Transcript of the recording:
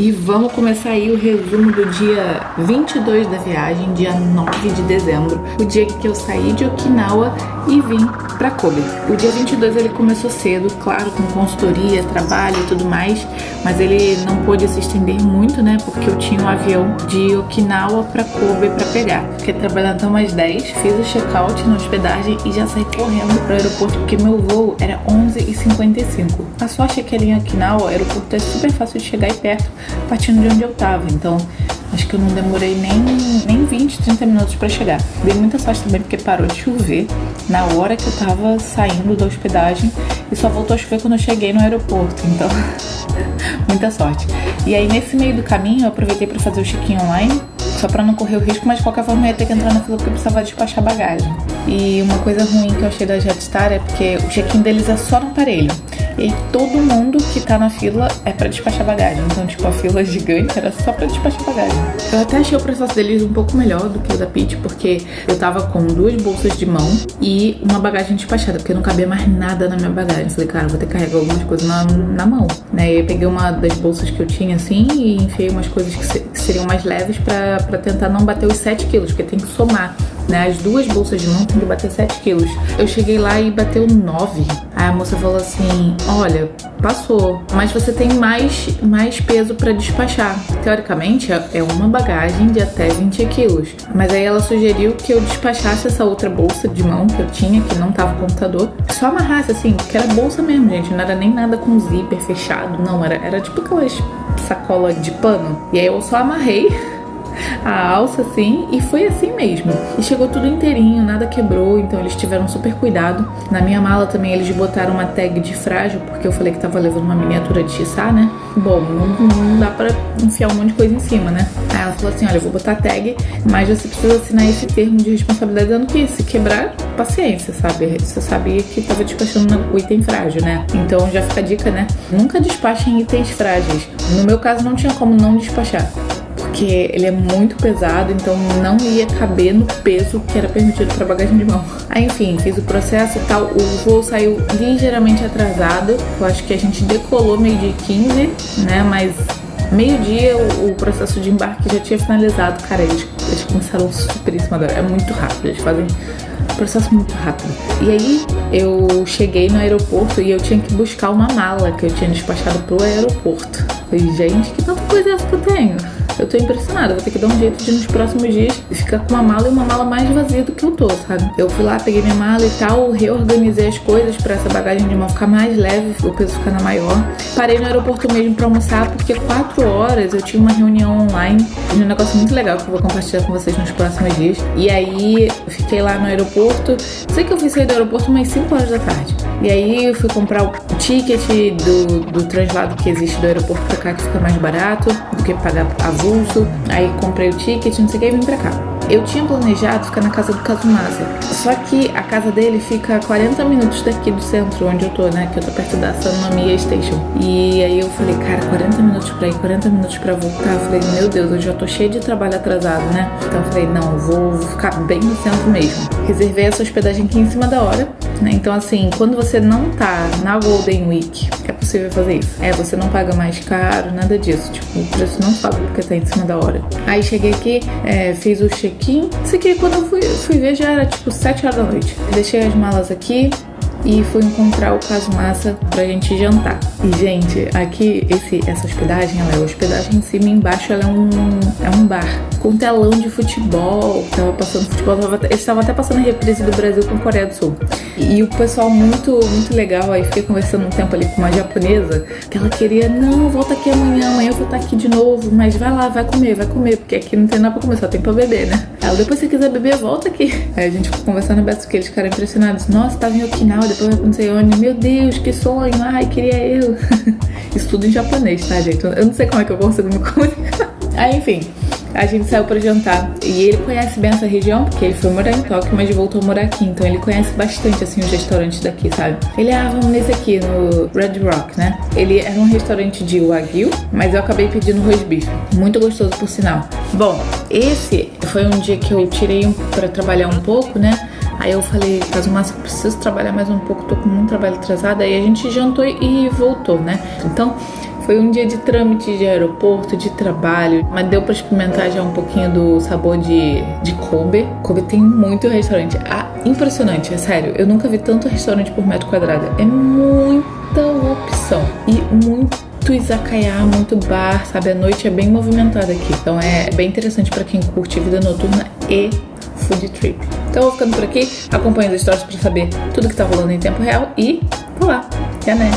E vamos começar aí o resumo do dia 22 da viagem, dia 9 de dezembro, o dia que eu saí de Okinawa e vim para Kobe. O dia 22 ele começou cedo, claro, com consultoria, trabalho e tudo mais, mas ele não pôde se estender muito, né? Porque eu tinha um avião de Okinawa para Kobe para pegar. Fiquei trabalhando até umas 10, fiz o check-out na hospedagem e já saí correndo pro aeroporto porque meu voo era 11h55. A sorte é que ali em Okinawa, o aeroporto é super fácil de chegar e perto partindo de onde eu tava. Então, acho que eu não demorei nem, nem 20, 30 minutos para chegar. Dei muita sorte também porque parou de chover na hora que eu tava saindo da hospedagem e só voltou a chover quando eu cheguei no aeroporto. Então, muita sorte. E aí, nesse meio do caminho, eu aproveitei para fazer o check-in online só para não correr o risco, mas de qualquer forma eu ia ter que entrar na fila porque eu precisava despachar bagagem. E uma coisa ruim que eu achei da Jetstar é porque o check-in deles é só no aparelho. E todo mundo que tá na fila é para despachar bagagem. Então, tipo, a fila gigante era só para despachar bagagem. Eu até achei o processo deles um pouco melhor do que o da Pit, porque eu tava com duas bolsas de mão e uma bagagem despachada, porque não cabia mais nada na minha bagagem. Eu falei, cara, vou ter que carregar algumas coisas na, na mão. Né? E eu peguei uma das bolsas que eu tinha assim e enfiei umas coisas que, se, que seriam mais leves para tentar não bater os 7 quilos, porque tem que somar né? As duas bolsas de mão tem que bater 7 quilos. Eu cheguei lá e bateu 9. Aí a moça falou assim: Olha, passou, mas você tem mais, mais peso para despachar. Teoricamente é uma bagagem de até 20 quilos. Mas aí ela sugeriu que eu despachasse essa outra bolsa de mão que eu tinha, que não tava computador, só amarrasse assim, que era bolsa mesmo, gente. Não era nem nada com zíper fechado, não. Era, era tipo aquelas sacola de pano. E aí eu só amarrei a alça assim e foi assim mesmo. E chegou tudo inteirinho, nada quebrou, então eles tiveram super cuidado. Na minha mala também eles botaram uma tag de frágil, porque eu falei que tava levando uma miniatura de xissá, né? Bom, não, não dá pra enfiar um monte de coisa em cima, né? Aí ela falou assim: olha, eu vou botar tag, mas você precisa assinar esse termo de responsabilidade dando que se quebrar, paciência, sabe? Você sabia que tava despachando o item frágil, né? Então já fica a dica, né? Nunca despachem itens frágeis. No meu caso não tinha como não despachar porque ele é muito pesado, então não ia caber no peso que era permitido para bagagem de mão. Aí, enfim, fiz o processo e tal. O voo saiu ligeiramente atrasado. Eu acho que a gente decolou meio de 15, né? Mas meio-dia o, processo de embarque já tinha finalizado. Cara, eles, eles começaram super em cima da É muito rápido, eles fazem um processo muito rápido. E aí eu cheguei no aeroporto e eu tinha que buscar uma mala que eu tinha despachado pro aeroporto. Falei, gente, que tanta coisa é essa que eu tenho? Eu tô impressionada, vou ter que dar um jeito de nos próximos dias ficar com uma mala e uma mala mais vazia do que eu tô, sabe? Eu fui lá, peguei minha mala e tal, reorganizei as coisas para essa bagagem de mão ficar mais leve, o peso ficar na maior. Parei no aeroporto mesmo para almoçar, porque quatro horas eu tinha uma reunião online de um negócio muito legal que eu vou compartilhar com vocês nos próximos dias. E aí fiquei lá no aeroporto. Sei que eu fui sair do aeroporto umas 5 horas da tarde. E aí eu fui comprar o ticket do, do translado que existe do aeroporto pra cá, que fica mais barato do que pagar avulso. Aí comprei o ticket, não sei o que, e vim pra cá. Eu tinha planejado ficar na casa do Kazumasa. Só que a casa dele fica a 40 minutos daqui do centro, onde eu tô, né? Que eu tô perto da Sanomiya Station. E aí eu falei, cara, 40 minutos pra ir, 40 minutos pra voltar. Eu falei, meu Deus, eu já tô cheio de trabalho atrasado, né? Então eu falei, não, vou ficar bem no centro mesmo. Reservei essa hospedagem aqui em cima da hora, né? Então, assim, quando você não tá na Golden Week, é possível fazer isso. É, você não paga mais caro, nada disso. Tipo, o preço não paga porque tá em cima da hora. Aí cheguei aqui, é, fiz o check check-in. Isso aqui, quando eu fui, fui ver, já era tipo 7 horas da noite. Deixei as malas aqui, e fui encontrar o Caso Massa pra gente jantar. E, gente, aqui esse, essa hospedagem, ela é hospedagem em cima e embaixo ela é um, é um bar com telão de futebol. Tava passando futebol, tava, eles estavam até passando a reprise do Brasil com a Coreia do Sul. E, e, o pessoal muito, muito legal. Aí fiquei conversando um tempo ali com uma japonesa que ela queria, não, volta aqui amanhã, amanhã eu vou estar aqui de novo, mas vai lá, vai comer, vai comer, porque aqui não tem nada pra comer, só tem pra beber, né? Ela, depois se quiser beber, volta aqui. Aí a gente ficou conversando beto que eles ficaram impressionados. Nossa, tava em Okinawa, depois vai não sei onde. Meu Deus, que sonho, ai, queria eu. Isso tudo em japonês, tá, gente? Eu não sei como é que eu consigo me comunicar. Aí, enfim, a gente saiu para jantar e ele conhece bem essa região porque ele foi morar em Tóquio, mas voltou a morar aqui, então ele conhece bastante assim os restaurantes daqui, sabe? Ele ah, vamos nesse aqui no Red Rock, né? Ele era um restaurante de wagyu, mas eu acabei pedindo roast beef, muito gostoso por sinal. Bom, esse foi um dia que eu tirei um, para trabalhar um pouco, né? Aí eu falei, caso massa, preciso trabalhar mais um pouco, tô com muito trabalho atrasado. Aí a gente jantou e voltou, né? Então, Foi um dia de trâmite de aeroporto, de trabalho, mas deu para experimentar já um pouquinho do sabor de, de Kobe. Kobe tem muito restaurante. Ah, impressionante, é sério. Eu nunca vi tanto restaurante por metro quadrado. É muita opção e muito izakaya, muito bar, sabe? A noite é bem movimentada aqui. Então é bem interessante para quem curte vida noturna e food trip. Então eu vou ficando por aqui, acompanhando as histórias para saber tudo que tá rolando em tempo real e vou lá. Até né?